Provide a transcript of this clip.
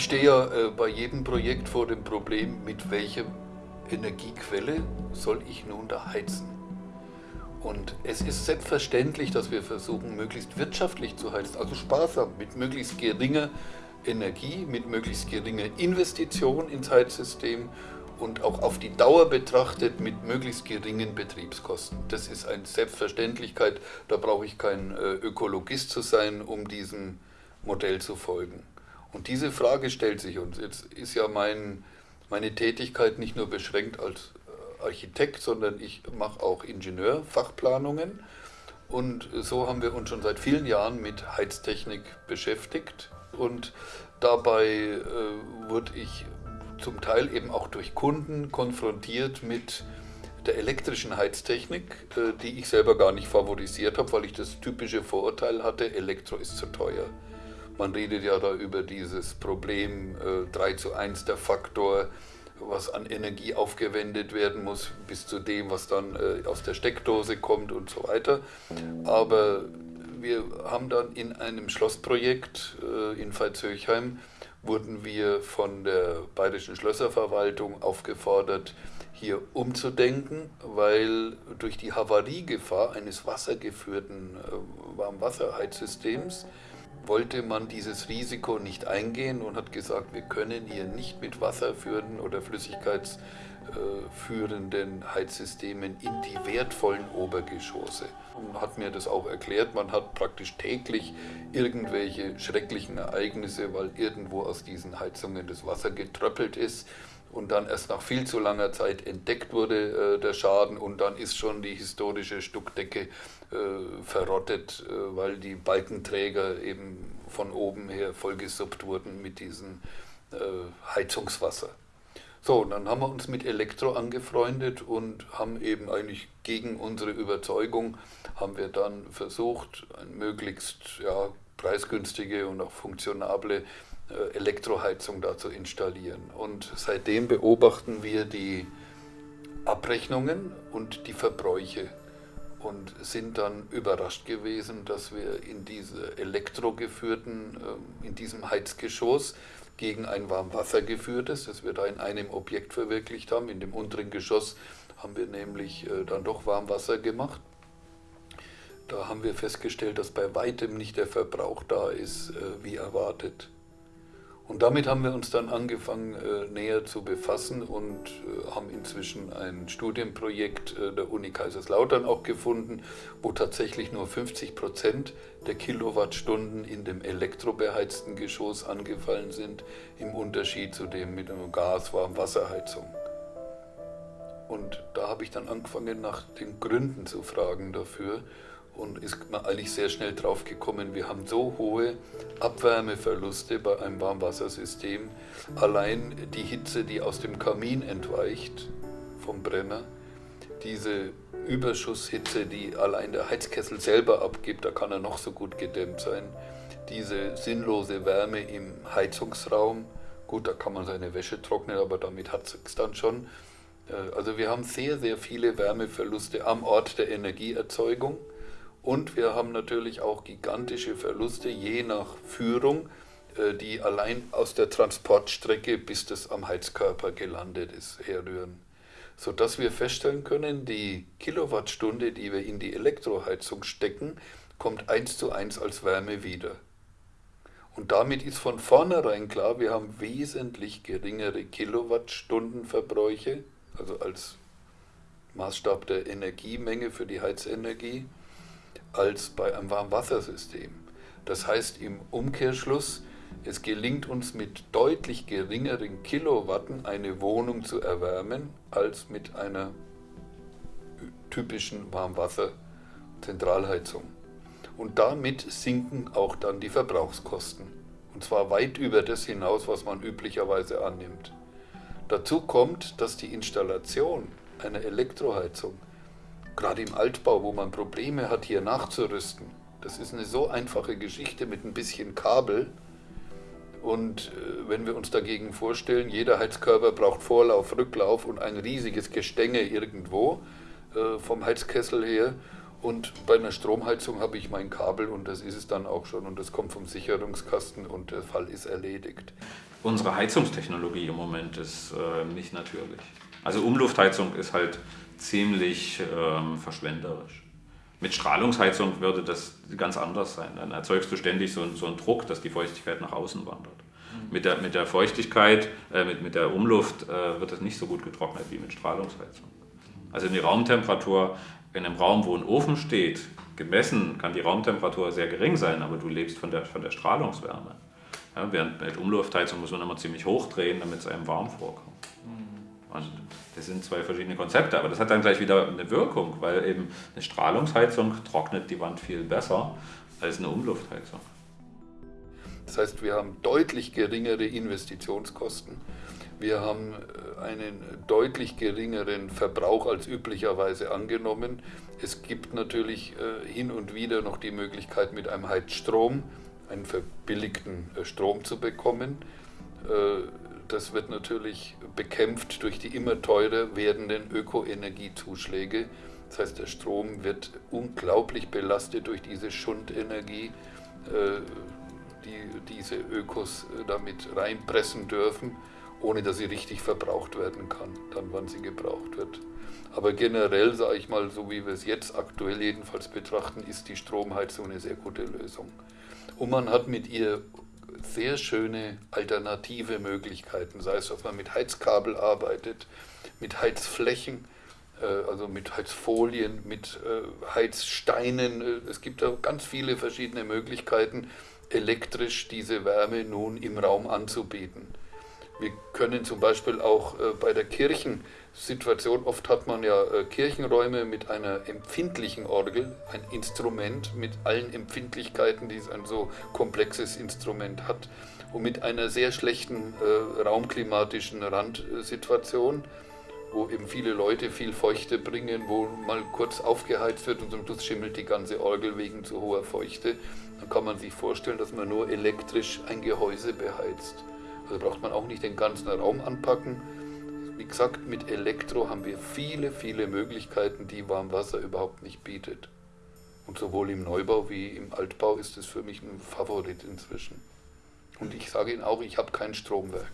Ich stehe ja äh, bei jedem Projekt vor dem Problem, mit welcher Energiequelle soll ich nun da heizen? Und es ist selbstverständlich, dass wir versuchen, möglichst wirtschaftlich zu heizen, also sparsam, mit möglichst geringer Energie, mit möglichst geringer Investition ins Heizsystem und auch auf die Dauer betrachtet mit möglichst geringen Betriebskosten. Das ist eine Selbstverständlichkeit, da brauche ich kein äh, Ökologist zu sein, um diesem Modell zu folgen. Und diese Frage stellt sich uns. Jetzt ist ja mein, meine Tätigkeit nicht nur beschränkt als äh, Architekt, sondern ich mache auch Ingenieurfachplanungen. Und so haben wir uns schon seit vielen Jahren mit Heiztechnik beschäftigt. Und dabei äh, wurde ich zum Teil eben auch durch Kunden konfrontiert mit der elektrischen Heiztechnik, äh, die ich selber gar nicht favorisiert habe, weil ich das typische Vorurteil hatte, Elektro ist zu teuer. Man redet ja da über dieses Problem äh, 3 zu 1, der Faktor, was an Energie aufgewendet werden muss, bis zu dem, was dann äh, aus der Steckdose kommt und so weiter. Aber wir haben dann in einem Schlossprojekt äh, in Veitshöchheim, wurden wir von der Bayerischen Schlösserverwaltung aufgefordert, hier umzudenken, weil durch die Havariegefahr eines wassergeführten äh, Warmwasserheizsystems wollte man dieses Risiko nicht eingehen und hat gesagt, wir können hier nicht mit wasserführenden oder flüssigkeitsführenden Heizsystemen in die wertvollen Obergeschosse. Und hat mir das auch erklärt, man hat praktisch täglich irgendwelche schrecklichen Ereignisse, weil irgendwo aus diesen Heizungen das Wasser getröppelt ist und dann erst nach viel zu langer Zeit entdeckt wurde äh, der Schaden und dann ist schon die historische Stuckdecke äh, verrottet, äh, weil die Balkenträger eben von oben her vollgesuppt wurden mit diesem äh, Heizungswasser. So, und dann haben wir uns mit Elektro angefreundet und haben eben eigentlich gegen unsere Überzeugung, haben wir dann versucht, möglichst ja, preisgünstige und auch funktionable Elektroheizung da zu installieren. Und seitdem beobachten wir die Abrechnungen und die Verbräuche und sind dann überrascht gewesen, dass wir in diese elektrogeführten, ähm, in diesem Heizgeschoss gegen ein Warmwasser geführtes, das wir da in einem Objekt verwirklicht haben. In dem unteren Geschoss haben wir nämlich äh, dann doch Warmwasser gemacht. Da haben wir festgestellt, dass bei weitem nicht der Verbrauch da ist, äh, wie erwartet. Und damit haben wir uns dann angefangen äh, näher zu befassen und äh, haben inzwischen ein Studienprojekt äh, der Uni Kaiserslautern auch gefunden, wo tatsächlich nur 50 Prozent der Kilowattstunden in dem elektrobeheizten Geschoss angefallen sind, im Unterschied zu dem mit einer Gas-Warmwasserheizung. Und da habe ich dann angefangen, nach den Gründen zu fragen dafür und ist man eigentlich sehr schnell drauf gekommen, wir haben so hohe Abwärmeverluste bei einem Warmwassersystem. Allein die Hitze, die aus dem Kamin entweicht vom Brenner, diese Überschusshitze, die allein der Heizkessel selber abgibt, da kann er noch so gut gedämmt sein, diese sinnlose Wärme im Heizungsraum, gut, da kann man seine Wäsche trocknen, aber damit hat es dann schon. Äh, also wir haben sehr, sehr viele Wärmeverluste am Ort der Energieerzeugung. Und wir haben natürlich auch gigantische Verluste je nach Führung, äh, die allein aus der Transportstrecke, bis das am Heizkörper gelandet ist, herrühren. Sodass wir feststellen können, die Kilowattstunde, die wir in die Elektroheizung stecken, kommt eins zu eins als Wärme wieder. Und damit ist von vornherein klar, wir haben wesentlich geringere Kilowattstundenverbräuche, also als Maßstab der Energiemenge für die Heizenergie, als bei einem Warmwassersystem. Das heißt im Umkehrschluss, es gelingt uns mit deutlich geringeren Kilowatten eine Wohnung zu erwärmen als mit einer typischen Warmwasserzentralheizung. Und damit sinken auch dann die Verbrauchskosten. Und zwar weit über das hinaus, was man üblicherweise annimmt. Dazu kommt, dass die Installation einer Elektroheizung gerade im Altbau, wo man Probleme hat, hier nachzurüsten. Das ist eine so einfache Geschichte mit ein bisschen Kabel. Und äh, wenn wir uns dagegen vorstellen, jeder Heizkörper braucht Vorlauf, Rücklauf und ein riesiges Gestänge irgendwo äh, vom Heizkessel her. Und bei einer Stromheizung habe ich mein Kabel und das ist es dann auch schon und das kommt vom Sicherungskasten und der Fall ist erledigt. unsere Heizungstechnologie im Moment ist äh, nicht natürlich. Also Umluftheizung ist halt ziemlich ähm, verschwenderisch. Mit Strahlungsheizung würde das ganz anders sein. Dann erzeugst du ständig so, so einen Druck, dass die Feuchtigkeit nach außen wandert. Mhm. Mit, der, mit der Feuchtigkeit, äh, mit, mit der Umluft äh, wird es nicht so gut getrocknet wie mit Strahlungsheizung. Also die Raumtemperatur in einem Raum, wo ein Ofen steht, gemessen kann die Raumtemperatur sehr gering sein, aber du lebst von der, von der Strahlungswärme. Ja, während mit Umluftheizung muss man immer ziemlich hoch drehen, damit es einem warm vorkommt. Mhm. Und das sind zwei verschiedene Konzepte, aber das hat dann gleich wieder eine Wirkung, weil eben eine Strahlungsheizung trocknet die Wand viel besser als eine Umluftheizung. Das heißt, wir haben deutlich geringere Investitionskosten. Wir haben äh, einen deutlich geringeren Verbrauch als üblicherweise angenommen. Es gibt natürlich äh, hin und wieder noch die Möglichkeit, mit einem Heizstrom einen verbilligten äh, Strom zu bekommen. Das wird natürlich bekämpft durch die immer teurer werdenden Ökoenergiezuschläge. Das heißt, der Strom wird unglaublich belastet durch diese Schundenergie, die diese Ökos damit reinpressen dürfen ohne dass sie richtig verbraucht werden kann, dann wann sie gebraucht wird. Aber generell, sage ich mal, so wie wir es jetzt aktuell jedenfalls betrachten, ist die Stromheizung eine sehr gute Lösung. Und man hat mit ihr sehr schöne alternative Möglichkeiten, sei es, dass man mit Heizkabel arbeitet, mit Heizflächen, äh, also mit Heizfolien, mit äh, Heizsteinen. Äh, es gibt da ganz viele verschiedene Möglichkeiten, elektrisch diese Wärme nun im Raum anzubieten. Wir können zum Beispiel auch äh, bei der Kirchensituation, oft hat man ja äh, Kirchenräume mit einer empfindlichen Orgel, ein Instrument mit allen Empfindlichkeiten, die ein so komplexes Instrument hat, und mit einer sehr schlechten äh, raumklimatischen Randsituation, wo eben viele Leute viel Feuchte bringen, wo mal kurz aufgeheizt wird und zum Schluss schimmelt die ganze Orgel wegen zu hoher Feuchte. Dann kann man sich vorstellen, dass man nur elektrisch ein Gehäuse beheizt. Da braucht man auch nicht den ganzen Raum anpacken. Wie gesagt, mit Elektro haben wir viele, viele Möglichkeiten, die Warmwasser überhaupt nicht bietet. Und sowohl im Neubau wie im Altbau ist es für mich ein Favorit inzwischen. Und ich sage Ihnen auch, ich habe kein Stromwerk.